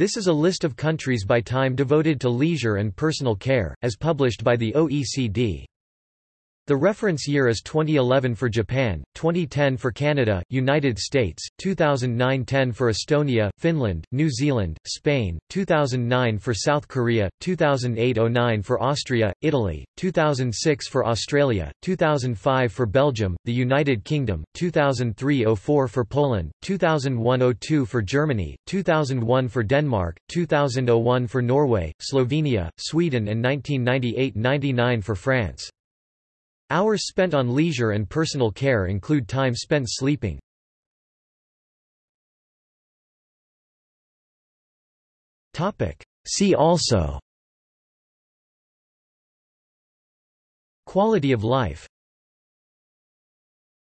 This is a list of countries by time devoted to leisure and personal care, as published by the OECD. The reference year is 2011 for Japan, 2010 for Canada, United States, 2009-10 for Estonia, Finland, New Zealand, Spain, 2009 for South Korea, 2008-09 for Austria, Italy, 2006 for Australia, 2005 for Belgium, the United Kingdom, 2003-04 for Poland, 2001-02 for Germany, 2001 for Denmark, 2001 for Norway, Slovenia, Sweden and 1998-99 for France. Hours spent on leisure and personal care include time spent sleeping. See also. Quality of life